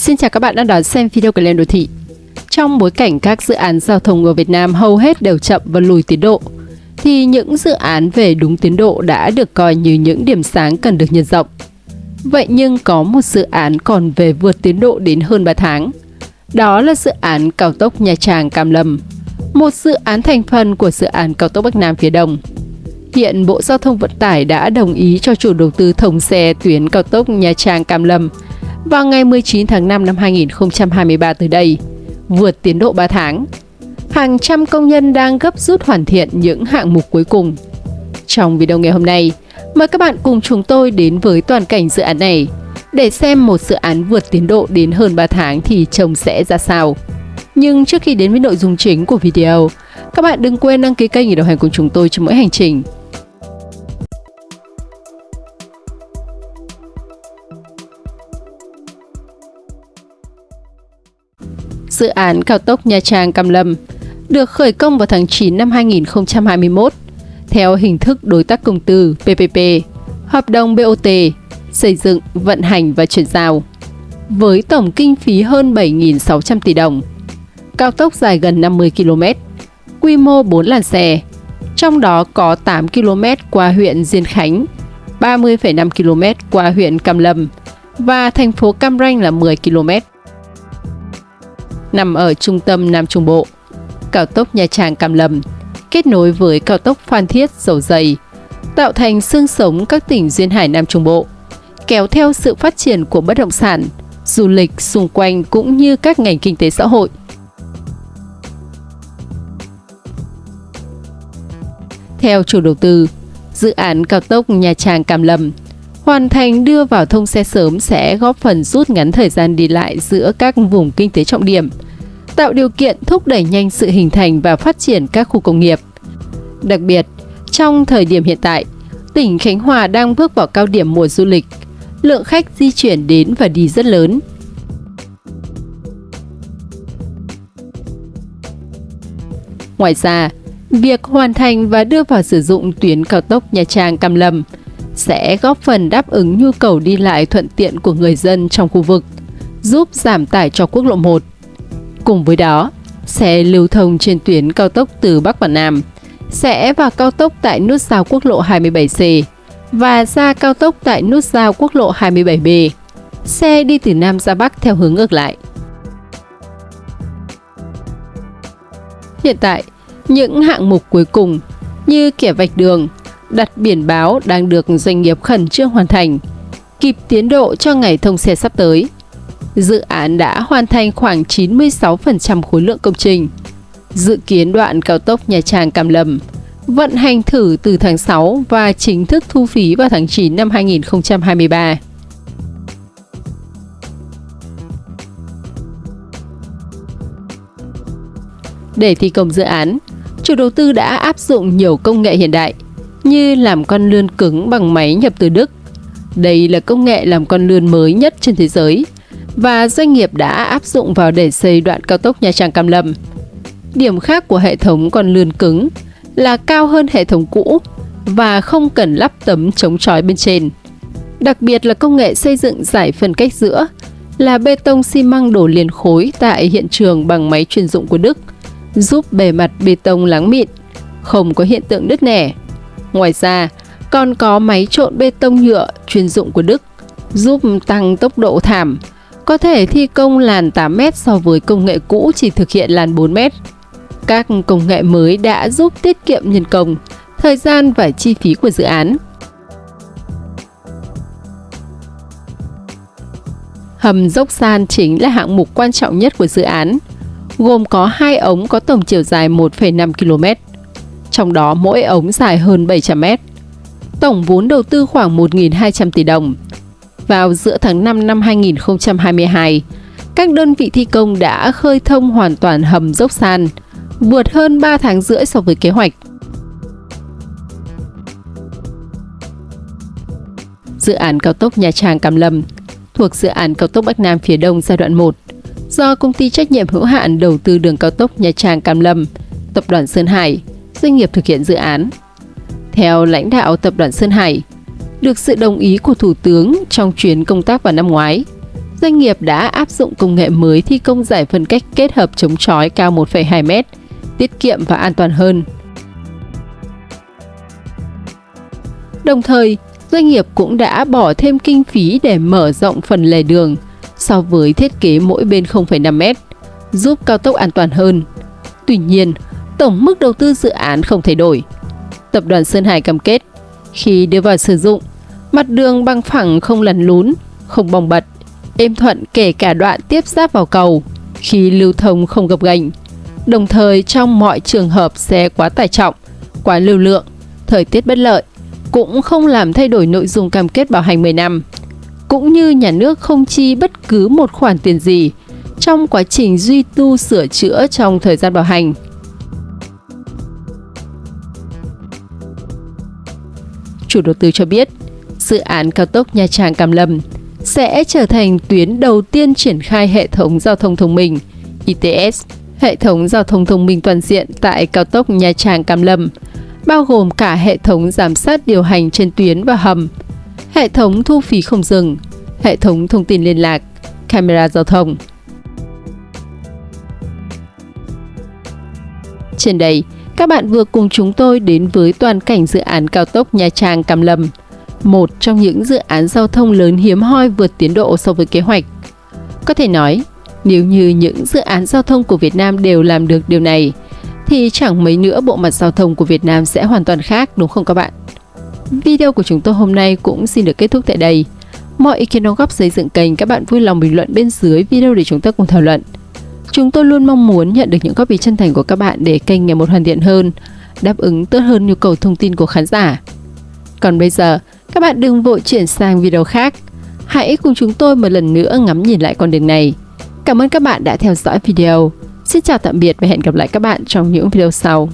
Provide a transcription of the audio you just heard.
Xin chào các bạn đang đón xem video của Lên Đô Thị. Trong bối cảnh các dự án giao thông ở Việt Nam hầu hết đều chậm và lùi tiến độ, thì những dự án về đúng tiến độ đã được coi như những điểm sáng cần được nhân rộng. Vậy nhưng có một dự án còn về vượt tiến độ đến hơn 3 tháng. Đó là dự án cao tốc Nha Trang Cam Lâm, một dự án thành phần của dự án cao tốc Bắc Nam phía Đông. Hiện Bộ Giao thông Vận tải đã đồng ý cho chủ đầu tư thông xe tuyến cao tốc Nha Trang Cam Lâm vào ngày 19 tháng 5 năm 2023 tới đây, vượt tiến độ 3 tháng. Hàng trăm công nhân đang gấp rút hoàn thiện những hạng mục cuối cùng. Trong video ngày hôm nay, mời các bạn cùng chúng tôi đến với toàn cảnh dự án này để xem một dự án vượt tiến độ đến hơn 3 tháng thì trông sẽ ra sao. Nhưng trước khi đến với nội dung chính của video, các bạn đừng quên đăng ký kênh để đồng hành cùng chúng tôi trong mỗi hành trình. Dự án cao tốc Nha Trang Cam Lâm được khởi công vào tháng 9 năm 2021 theo hình thức đối tác công tư PPP, hợp đồng BOT, xây dựng, vận hành và chuyển giao với tổng kinh phí hơn 7.600 tỷ đồng. Cao tốc dài gần 50 km, quy mô 4 làn xe, trong đó có 8 km qua huyện Diên Khánh, 30,5 km qua huyện Cam Lâm và thành phố Cam Ranh là 10 km nằm ở trung tâm Nam Trung Bộ. Cao tốc Nha Trang Cam Lâm kết nối với cao tốc Phan Thiết Dầu Dày, tạo thành xương sống các tỉnh duyên hải Nam Trung Bộ, kéo theo sự phát triển của bất động sản, du lịch xung quanh cũng như các ngành kinh tế xã hội. Theo chủ đầu tư, dự án cao tốc Nha Trang Cam Lâm hoàn thành đưa vào thông xe sớm sẽ góp phần rút ngắn thời gian đi lại giữa các vùng kinh tế trọng điểm, tạo điều kiện thúc đẩy nhanh sự hình thành và phát triển các khu công nghiệp. Đặc biệt, trong thời điểm hiện tại, tỉnh Khánh Hòa đang bước vào cao điểm mùa du lịch, lượng khách di chuyển đến và đi rất lớn. Ngoài ra, việc hoàn thành và đưa vào sử dụng tuyến cao tốc Nha Trang Cam Lâm – sẽ góp phần đáp ứng nhu cầu đi lại thuận tiện của người dân trong khu vực, giúp giảm tải cho quốc lộ 1. Cùng với đó, xe lưu thông trên tuyến cao tốc từ Bắc và Nam sẽ vào cao tốc tại nút giao quốc lộ 27C và ra cao tốc tại nút giao quốc lộ 27B. Xe đi từ Nam ra Bắc theo hướng ngược lại. Hiện tại, những hạng mục cuối cùng như kẻ vạch đường, đặt biển báo đang được doanh nghiệp khẩn trương hoàn thành, kịp tiến độ cho ngày thông xe sắp tới. Dự án đã hoàn thành khoảng 96% khối lượng công trình. Dự kiến đoạn cao tốc Nha Trang Cam Lâm vận hành thử từ tháng 6 và chính thức thu phí vào tháng 9 năm 2023. Để thi công dự án, chủ đầu tư đã áp dụng nhiều công nghệ hiện đại – như làm con lươn cứng bằng máy nhập từ Đức. Đây là công nghệ làm con lươn mới nhất trên thế giới và doanh nghiệp đã áp dụng vào để xây đoạn cao tốc Nha Trang Cam Lâm. Điểm khác của hệ thống con lươn cứng là cao hơn hệ thống cũ và không cần lắp tấm chống chói bên trên. Đặc biệt là công nghệ xây dựng giải phân cách giữa là bê tông xi măng đổ liền khối tại hiện trường bằng máy chuyên dụng của Đức, giúp bề mặt bê tông láng mịn, không có hiện tượng đứt nẻ. Ngoài ra, còn có máy trộn bê tông nhựa chuyên dụng của Đức giúp tăng tốc độ thảm, có thể thi công làn 8m so với công nghệ cũ chỉ thực hiện làn 4m. Các công nghệ mới đã giúp tiết kiệm nhân công, thời gian và chi phí của dự án. Hầm dốc san chính là hạng mục quan trọng nhất của dự án, gồm có hai ống có tổng chiều dài 1,5 km trong đó mỗi ống dài hơn 700 mét. Tổng vốn đầu tư khoảng 1.200 tỷ đồng. Vào giữa tháng 5 năm 2022, các đơn vị thi công đã khơi thông hoàn toàn hầm dốc san, vượt hơn 3 tháng rưỡi so với kế hoạch. Dự án cao tốc Nha Trang Cam Lâm thuộc dự án cao tốc Bắc Nam phía Đông giai đoạn 1 do công ty trách nhiệm hữu hạn đầu tư đường cao tốc Nha Trang Cam Lâm, tập đoàn Sơn Hải doanh nghiệp thực hiện dự án. Theo lãnh đạo tập đoàn Sơn Hải, được sự đồng ý của Thủ tướng trong chuyến công tác vào năm ngoái, doanh nghiệp đã áp dụng công nghệ mới thi công giải phân cách kết hợp chống chói cao 1,2 m, tiết kiệm và an toàn hơn. Đồng thời, doanh nghiệp cũng đã bỏ thêm kinh phí để mở rộng phần lề đường so với thiết kế mỗi bên 0,5 m, giúp cao tốc an toàn hơn. Tuy nhiên, tổng mức đầu tư dự án không thay đổi. Tập đoàn Sơn Hải cam kết, khi đưa vào sử dụng, mặt đường bằng phẳng không lằn lún, không bong bật, êm thuận kể cả đoạn tiếp giáp vào cầu, khi lưu thông không gập ghềnh. Đồng thời trong mọi trường hợp xe quá tải trọng, quá lưu lượng, thời tiết bất lợi, cũng không làm thay đổi nội dung cam kết bảo hành 10 năm. Cũng như nhà nước không chi bất cứ một khoản tiền gì trong quá trình duy tu sửa chữa trong thời gian bảo hành. Chủ đầu tư cho biết, dự án cao tốc Nha Trang Cam Lâm sẽ trở thành tuyến đầu tiên triển khai hệ thống giao thông thông minh ITS, hệ thống giao thông thông minh toàn diện tại cao tốc Nha Trang Cam Lâm, bao gồm cả hệ thống giám sát điều hành trên tuyến và hầm, hệ thống thu phí không dừng, hệ thống thông tin liên lạc, camera giao thông. Trên đây, các bạn vừa cùng chúng tôi đến với toàn cảnh dự án cao tốc Nha Trang Cam Lâm, một trong những dự án giao thông lớn hiếm hoi vượt tiến độ so với kế hoạch. Có thể nói, nếu như những dự án giao thông của Việt Nam đều làm được điều này, thì chẳng mấy nữa bộ mặt giao thông của Việt Nam sẽ hoàn toàn khác đúng không các bạn? Video của chúng tôi hôm nay cũng xin được kết thúc tại đây. Mọi ý kiến đóng góp xây dựng kênh các bạn vui lòng bình luận bên dưới video để chúng ta cùng thảo luận. Chúng tôi luôn mong muốn nhận được những góp ý chân thành của các bạn để kênh ngày một hoàn thiện hơn, đáp ứng tốt hơn nhu cầu thông tin của khán giả. Còn bây giờ, các bạn đừng vội chuyển sang video khác. Hãy cùng chúng tôi một lần nữa ngắm nhìn lại con đường này. Cảm ơn các bạn đã theo dõi video. Xin chào tạm biệt và hẹn gặp lại các bạn trong những video sau.